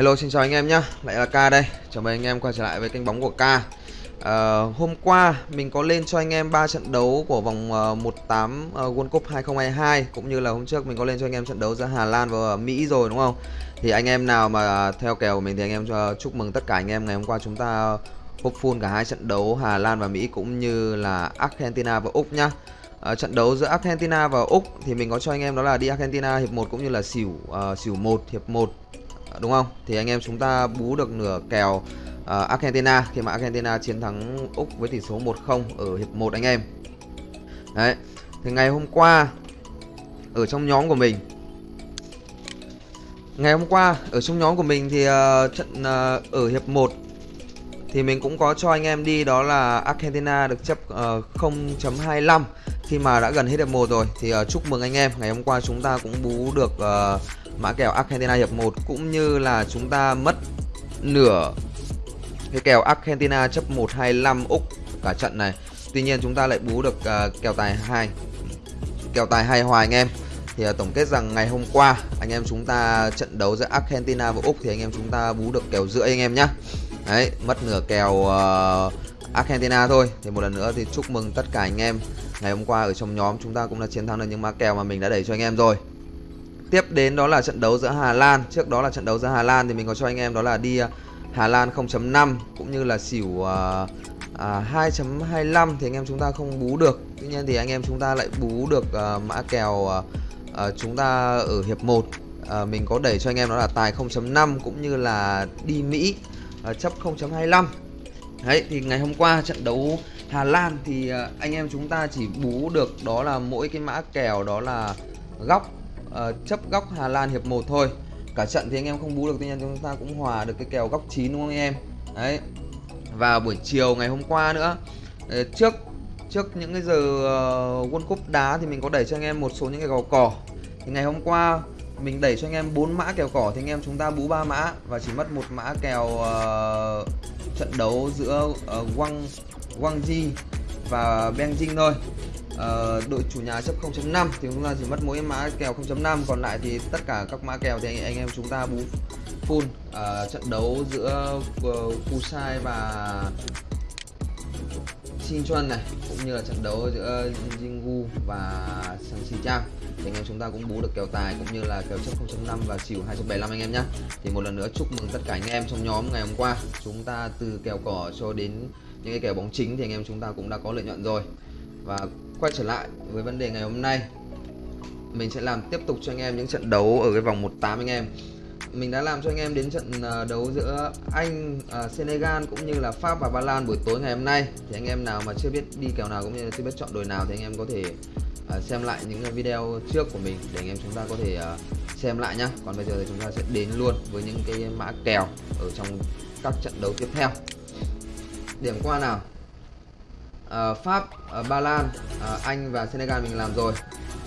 Hello xin chào anh em nhé Lại là K đây. Chào mừng anh em quay trở lại với kênh bóng của K à, ờ, Hôm qua mình có lên cho anh em 3 trận đấu của vòng uh, 18 uh, World Cup 2022 Cũng như là hôm trước mình có lên cho anh em trận đấu giữa Hà Lan và ờ, Mỹ rồi đúng không? Thì anh em nào mà theo kèo của mình thì anh em cho chúc mừng tất cả anh em Ngày hôm qua chúng ta húp full cả hai trận đấu Hà Lan và Mỹ cũng như là Argentina và Úc nhá. Uh, trận đấu giữa Argentina và Úc thì mình có cho anh em đó là đi Argentina hiệp 1 cũng như là xỉu uh, xỉu 1 hiệp 1 đúng không? Thì anh em chúng ta bú được nửa kèo uh, Argentina khi mà Argentina chiến thắng Úc với tỷ số 1-0 ở hiệp 1 anh em. Đấy. Thì ngày hôm qua ở trong nhóm của mình Ngày hôm qua ở trong nhóm của mình thì uh, trận uh, ở hiệp 1 thì mình cũng có cho anh em đi đó là Argentina được chấp uh, 0.25 khi mà đã gần hết hiệp 1 rồi thì uh, chúc mừng anh em ngày hôm qua chúng ta cũng bú được uh, mã kèo Argentina hiệp 1 cũng như là chúng ta mất nửa cái kèo Argentina chấp 125 Úc cả trận này. Tuy nhiên chúng ta lại bú được uh, kèo tài 2. Kèo tài hai hòa anh em. Thì uh, tổng kết rằng ngày hôm qua anh em chúng ta trận đấu giữa Argentina và Úc thì anh em chúng ta bú được kèo rưỡi anh em nhá. Đấy, mất nửa kèo uh, Argentina thôi. Thì một lần nữa thì chúc mừng tất cả anh em. Ngày hôm qua ở trong nhóm chúng ta cũng đã chiến thắng được những mã kèo mà mình đã đẩy cho anh em rồi. Tiếp đến đó là trận đấu giữa Hà Lan. Trước đó là trận đấu giữa Hà Lan thì mình có cho anh em đó là đi à, Hà Lan 0.5 Cũng như là xỉu uh, uh, 2.25 thì anh em chúng ta không bú được. Tuy nhiên thì anh em chúng ta lại bú được uh, mã kèo uh, uh, chúng ta ở hiệp 1 uh, Mình có đẩy cho anh em đó là tài 0.5 cũng như là đi Mỹ uh, chấp 0.25 Đấy thì ngày hôm qua trận đấu Hà Lan thì anh em chúng ta chỉ bú được đó là mỗi cái mã kèo đó là góc uh, chấp góc Hà Lan hiệp 1 thôi. Cả trận thì anh em không bú được tuy nhiên chúng ta cũng hòa được cái kèo góc 9 đúng không anh em? Đấy. Và buổi chiều ngày hôm qua nữa ờ, trước trước những cái giờ uh, World Cup đá thì mình có đẩy cho anh em một số những cái kèo cỏ. Thì ngày hôm qua mình đẩy cho anh em bốn mã kèo cỏ thì anh em chúng ta bú ba mã và chỉ mất một mã kèo uh, trận đấu giữa uh, Wang Wang Ji và Benjing thôi uh, đội chủ nhà chấp 0.5 thì chúng ta chỉ mất mỗi mã kèo 0.5 còn lại thì tất cả các mã kèo thì anh, anh em chúng ta bú full. Uh, trận đấu giữa ờ, uh, Kusai và Sinchuan này cũng như là trận đấu giữa Jingu và Sanchi Chang thì anh em chúng ta cũng bú được kèo tài cũng như là kèo chấp 0.5 và xỉu 275 anh em nhé thì một lần nữa chúc mừng tất cả anh em trong nhóm ngày hôm qua. Chúng ta từ kèo cỏ cho đến những cái kèo bóng chính thì anh em chúng ta cũng đã có lợi nhuận rồi. Và quay trở lại với vấn đề ngày hôm nay. Mình sẽ làm tiếp tục cho anh em những trận đấu ở cái vòng 18 anh em. Mình đã làm cho anh em đến trận à, đấu giữa Anh, uh, Senegal cũng như là Pháp và Ba Lan buổi tối ngày hôm nay. Thì anh em nào mà chưa biết đi kèo nào cũng như là chưa biết chọn đội nào thì anh em có thể uh, xem lại những video trước của mình Để anh em chúng ta có thể uh, xem lại nhá. Còn bây giờ thì chúng ta sẽ đến luôn với những cái mã kèo ở trong các trận đấu tiếp theo. Điểm qua nào uh, Pháp, uh, Ba Lan, uh, Anh và Senegal mình làm rồi.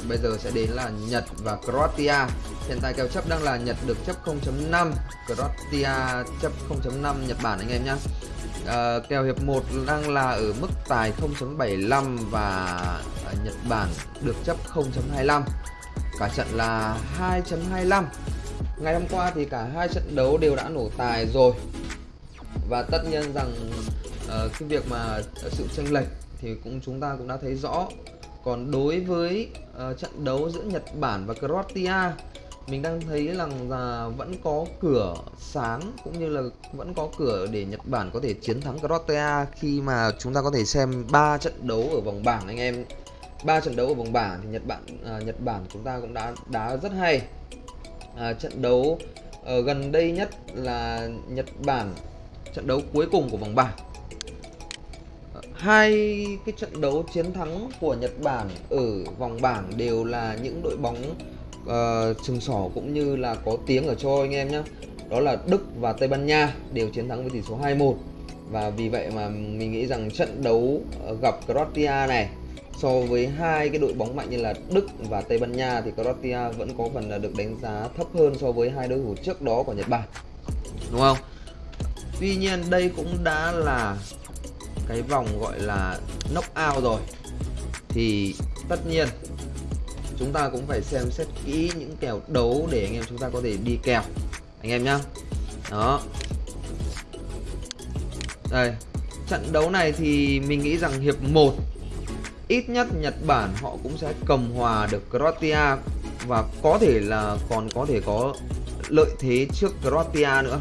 Bây giờ sẽ đến là Nhật và Croatia. Hiện tại kèo chấp đang là Nhật được chấp 0.5 Croatia chấp 0.5 Nhật Bản anh em nhé uh, Kèo hiệp 1 đang là ở mức tài 0.75 và uh, Nhật Bản được chấp 0.25 Cả trận là 2.25 Ngày hôm qua thì cả hai trận đấu đều đã nổ tài rồi. Và tất nhiên rằng uh, cái việc mà ờ, sự chênh lệch thì cũng chúng ta cũng đã thấy rõ. Còn đối với uh, trận đấu giữa Nhật Bản và Croatia mình đang thấy rằng là vẫn có cửa sáng cũng như là vẫn có cửa để Nhật Bản có thể chiến thắng Croatia khi mà chúng ta có thể xem ba trận đấu ở vòng bảng anh em. Ba trận đấu ở vòng bảng thì Nhật Bản à, Nhật Bản chúng ta cũng đã đá rất hay. À, trận đấu ở gần đây nhất là Nhật Bản trận đấu cuối cùng của vòng bảng hai cái trận đấu chiến thắng của Nhật Bản ở vòng bảng đều là những đội bóng uh, sừng sỏ cũng như là có tiếng ở châu anh em nhé đó là Đức và Tây Ban Nha đều chiến thắng với tỷ số 2-1 và vì vậy mà mình nghĩ rằng trận đấu gặp Croatia này so với hai cái đội bóng mạnh như là Đức và Tây Ban Nha thì Croatia vẫn có phần là được đánh giá thấp hơn so với hai đối thủ trước đó của Nhật Bản. Đúng không? Tuy nhiên đây cũng đã là cái vòng gọi là knockout rồi, thì tất nhiên chúng ta cũng phải xem xét kỹ những kèo đấu để anh em chúng ta có thể đi kèo. Anh em nhá. Đó. Đây, trận đấu này thì mình nghĩ rằng hiệp 1 ít nhất Nhật Bản họ cũng sẽ cầm hòa được Croatia và có thể là còn có thể có lợi thế trước Croatia nữa.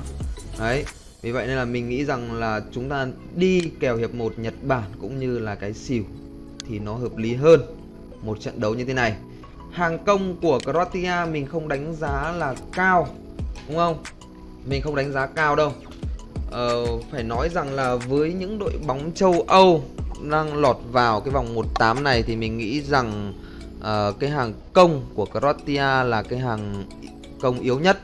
Đấy vì vậy nên là mình nghĩ rằng là chúng ta đi kèo hiệp 1 Nhật Bản cũng như là cái xỉu thì nó hợp lý hơn một trận đấu như thế này. Hàng công của Croatia mình không đánh giá là cao đúng không? Mình không đánh giá cao đâu. Ờ, phải nói rằng là với những đội bóng châu Âu đang lọt vào cái vòng 1/8 này thì mình nghĩ rằng uh, cái hàng công của Croatia là cái hàng công yếu nhất.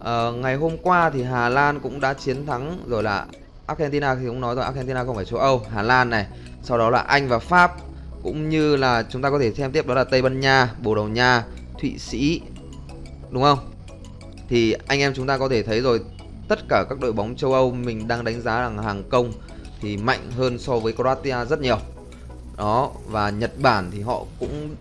Uh, ngày hôm qua thì Hà Lan cũng đã chiến thắng rồi là Argentina thì cũng nói rồi Argentina không phải châu Âu, Hà Lan này, sau đó là Anh và Pháp cũng như là chúng ta có thể xem tiếp đó là Tây Ban Nha, Bồ Đào Nha, Thụy Sĩ đúng không? Thì anh em chúng ta có thể thấy rồi tất cả các đội bóng châu Âu mình đang đánh giá rằng hàng công thì mạnh hơn so với Croatia rất nhiều. Đó và Nhật Bản thì họ cũng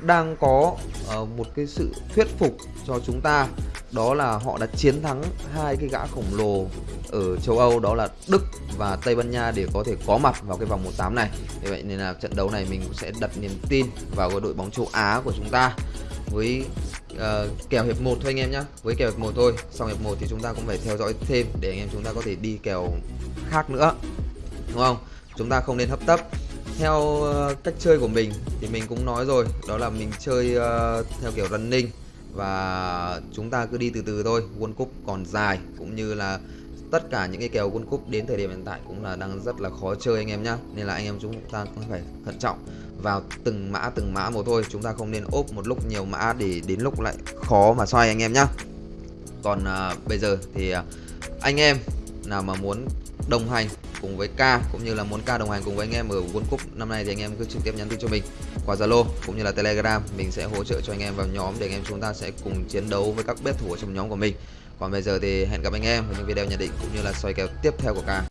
đang có uh, một cái sự thuyết phục cho chúng ta đó là họ đã chiến thắng hai cái gã khổng lồ ở châu Âu đó là Đức và Tây Ban Nha để có thể có mặt vào cái vòng 1/8 này. Vì vậy nên là trận đấu này mình cũng sẽ đặt niềm tin vào cái đội bóng châu Á của chúng ta. Với uh, kèo hiệp 1 thôi anh em nhé với kèo hiệp 1 thôi. Sau hiệp 1 thì chúng ta cũng phải theo dõi thêm để anh em chúng ta có thể đi kèo khác nữa. Đúng không? Chúng ta không nên hấp tấp. Theo uh, cách chơi của mình thì mình cũng nói rồi. Đó là mình chơi uh, theo kiểu running và chúng ta cứ đi từ từ thôi World Cup còn dài cũng như là tất cả những cái kèo World Cup đến thời điểm hiện tại cũng là đang rất là khó chơi anh em nhá. Nên là anh em chúng ta cũng phải thận trọng vào từng mã từng mã một thôi. Chúng ta không nên ốp một lúc nhiều mã để đến lúc lại khó mà xoay anh em nhá. Còn à, bây giờ thì à, anh em nào mà muốn đồng hành cùng với K, cũng như là muốn K đồng hành cùng với anh em ở World Cup năm nay thì anh em cứ trực tiếp nhắn tin cho mình qua Zalo cũng như là Telegram. Mình sẽ hỗ trợ cho anh em vào nhóm để anh em chúng ta sẽ cùng chiến đấu với các bet thủ ở trong nhóm của mình. Còn bây giờ thì hẹn gặp anh em ở những video nhận định cũng như là soi kèo tiếp theo của K.